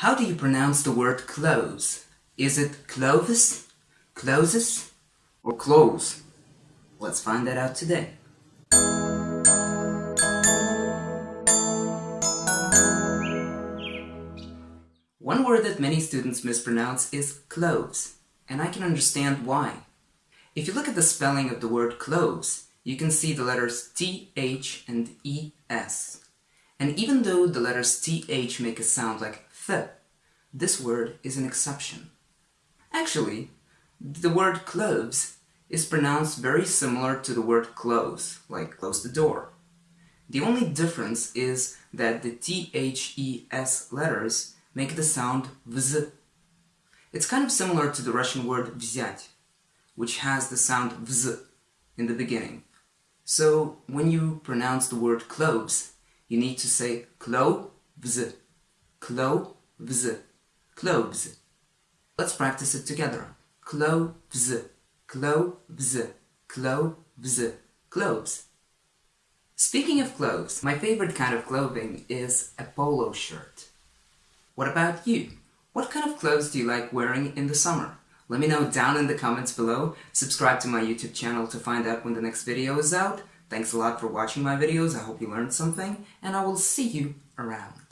How do you pronounce the word clothes? Is it clothes, closes, or clothes? Let's find that out today. One word that many students mispronounce is cloves, and I can understand why. If you look at the spelling of the word cloves, you can see the letters TH and ES. And even though the letters TH make a sound like th, this word is an exception. Actually, the word cloves is pronounced very similar to the word close, like close the door. The only difference is that the THES letters make the sound vz. It's kind of similar to the Russian word взять, which has the sound vz in the beginning. So when you pronounce the word cloves, you need to say clo-vz, clo-vz, cloves. Let's practice it together. Cloves, cloves, cloves, cloves. Speaking of clothes, my favorite kind of clothing is a polo shirt. What about you? What kind of clothes do you like wearing in the summer? Let me know down in the comments below. Subscribe to my YouTube channel to find out when the next video is out. Thanks a lot for watching my videos, I hope you learned something, and I will see you around.